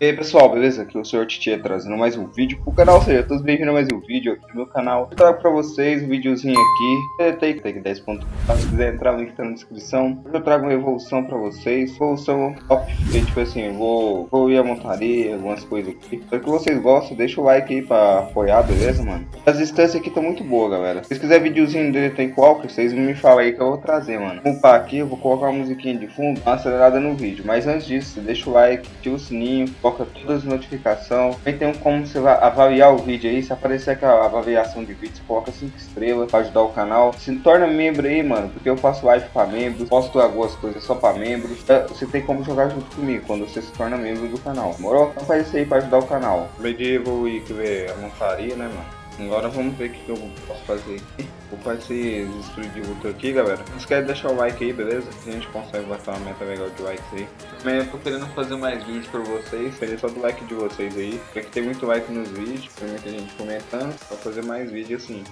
E aí pessoal, beleza? Aqui é o Sr. Titi trazendo mais um vídeo pro canal, seja todos bem-vindos a mais um vídeo aqui no meu canal. Eu trago pra vocês um videozinho aqui, Take Take 10 pontos. Se quiser entrar, o link tá na descrição. Eu trago uma evolução pra vocês, evolução top, e, tipo assim, eu vou, vou ir a montaria, algumas coisas aqui. Espero que vocês gostem, deixa o like aí pra apoiar, beleza, mano? As instâncias aqui estão muito boas, galera. Se quiser videozinho dele tem qualquer, vocês me falam aí que eu vou trazer, mano. Vou upar aqui, eu vou colocar uma musiquinha de fundo, uma acelerada no vídeo. Mas antes disso, deixa o like, ativa o sininho, coloca todas as notificações. Também tem como você vai avaliar o vídeo aí. Se aparecer aquela avaliação de vídeo, coloca 5 estrelas para ajudar o canal. Se torna membro aí, mano, porque eu faço live para membros, posto algumas coisas só para membros. É, você tem como jogar junto comigo quando você se torna membro do canal. Demorou? Então faz isso aí para ajudar o canal. Medieval e que ver a montaria, né, mano? Agora vamos ver o que eu posso fazer aqui. Vou fazer estúdio de luta aqui, galera. Não esquece de deixar o like aí, beleza? A gente consegue bater uma meta legal de likes aí. Também eu tô querendo fazer mais vídeos pra vocês. Queria só do like de vocês aí. Porque tem muito like nos vídeos, tem muita gente comentando. Pra fazer mais vídeos assim.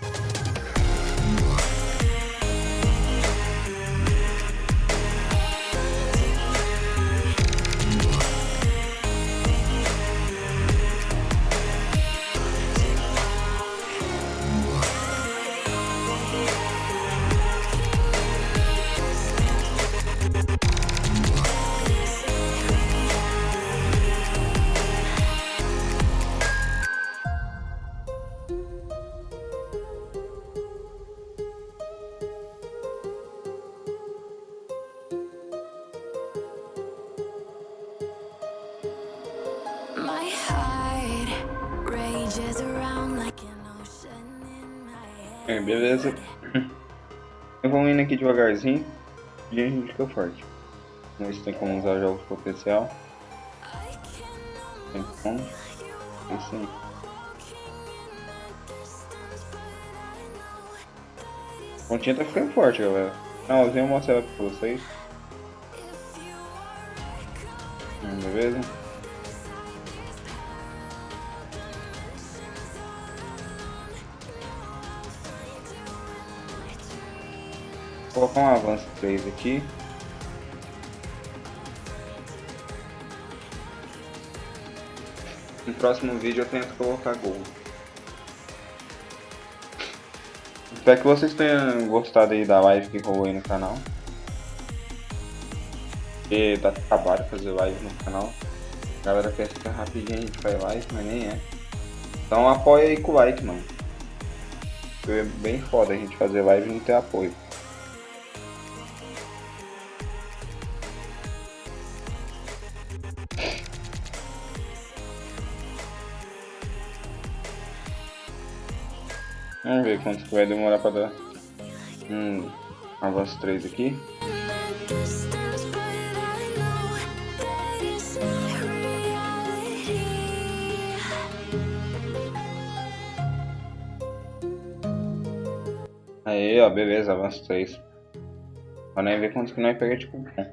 É, beleza. Eu vou indo aqui devagarzinho. E a gente fica forte. Se tem como usar jogos potencial. Tem como. Isso aí. A pontinha tá ficando forte, galera. Não, eu vou mostrar ela pra vocês. Hum, beleza? Colocar um avanço 3 aqui. No próximo vídeo eu tento colocar gol. Espero que vocês tenham gostado aí da live que rolou aí no canal. E dá trabalho fazer live no canal. A galera quer ficar rapidinho, a gente faz live, mas nem é. Então apoia aí com o like, mano. É bem foda a gente fazer live e não ter apoio. Vamos ver quanto vai demorar pra dar. Hum, avanço 3 aqui. Aí, ó, beleza, avanço 3. Pra nem ver quanto que nós pega de cupom.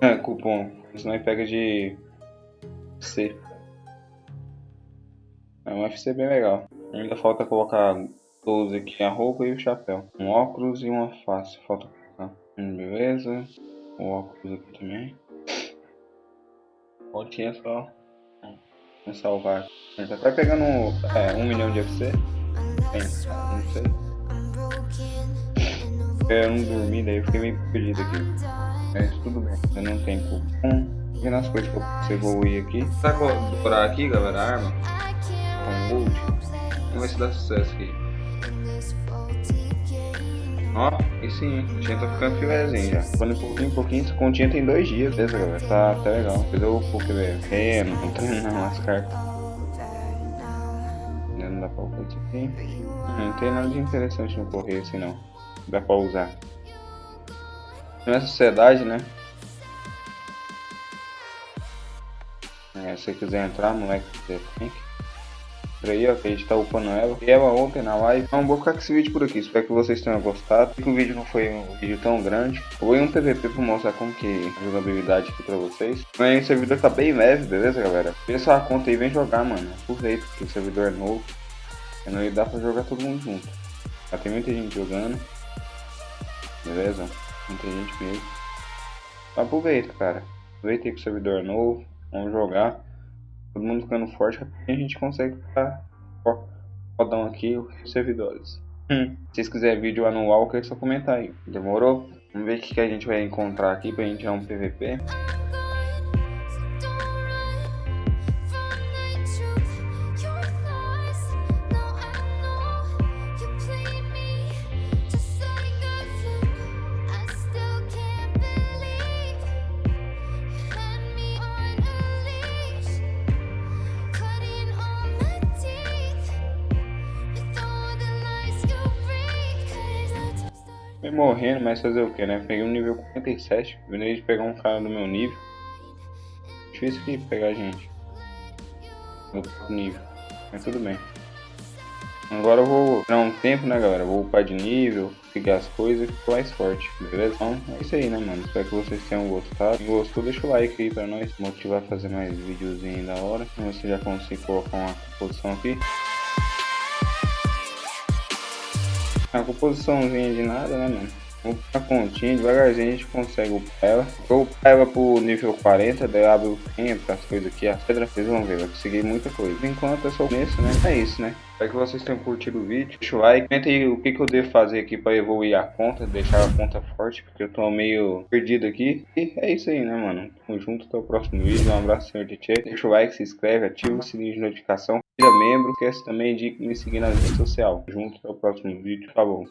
É, cupom. Isso nós pega de C. É um FC bem legal. Ainda falta colocar 12 aqui, a roupa e o chapéu. Um óculos e uma face. Falta colocar. Hum, beleza. O óculos aqui também. Voltinha só. Vamos salvar. A gente tá até pegando é, um milhão de FC. Tem, não sei. Broken Eu não dormi, daí eu fiquei meio perdido aqui. Mas tudo bem, eu não tenho cupom. E nas coisas que eu posso evoluir aqui. Tá decorar aqui, galera, a arma. Gold. Vamos ver se dá sucesso aqui. Ó, e sim, a gente tá ficando filézinho já. Quando um pouquinho, um pouquinho, essa continha tem dois dias, beleza, galera? Tá até legal. Depois eu vou ver. É, não tô não, as cartas. Não dá pra isso aqui. Não tem nada de interessante no correio assim não. Dá pra usar. Não é sociedade, né? É, se você quiser entrar, moleque, tem que. Por aí, ó, que a gente tá upando ela. E ela ontem na live. Então, vou ficar com esse vídeo por aqui. Espero que vocês tenham gostado. Que o vídeo não foi um vídeo tão grande. Eu vou em um PVP pra mostrar como que a jogabilidade aqui pra vocês. Mas o servidor tá bem leve, beleza, galera? Vê sua conta aí vem jogar, mano. Aproveita, porque o servidor é novo. E não dá pra jogar todo mundo junto. Já tem muita gente jogando. Beleza? Muita gente mesmo. Então, aproveita, cara. Aproveita aí que o servidor é novo. Vamos jogar. Todo mundo ficando forte, a gente consegue ficar rodão aqui os servidores. Hum. Se vocês quiserem vídeo anual, é só comentar aí. Demorou? Vamos ver o que, a gente vai encontrar aqui pra gente tirar um PVP. Fui morrendo, mas fazer o que, né? Peguei um nível 47, venei de pegar um cara do meu nível. Difícil de pegar gente. No nível. Mas tudo bem. Agora eu vou dar um tempo, né, galera? Vou upar de nível, pegar as coisas e ficar mais forte, beleza? Então é isso aí, né, mano? Espero que vocês tenham gostado. Se gostou, deixa o like aí pra nós motivar a fazer mais videozinho da hora. Vamos ver se já consigo colocar uma posição aqui. A composiçãozinha de nada, né, mano? Vamos a continha, devagarzinho a gente consegue upar ela. Vou upar ela pro nível 40, daí abre o tempo, as coisas aqui, as pedras, vocês vão ver, vai conseguir muita coisa. Enquanto é só o começo, né? É isso, né? Espero que vocês tenham curtido o vídeo. Deixa o like, comenta aí o que, que eu devo fazer aqui para evoluir a conta, deixar a conta forte, porque eu tô meio perdido aqui. E é isso aí, né, mano? Tamo junto, até o próximo vídeo. Um abraço, senhor Tietê. Deixa o like, se inscreve, ativa o sininho de notificação. Vira membro, esquece também de me seguir nas redes sociais. Junto, até o próximo vídeo. Tá bom.